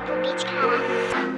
Malibu Beach, comma.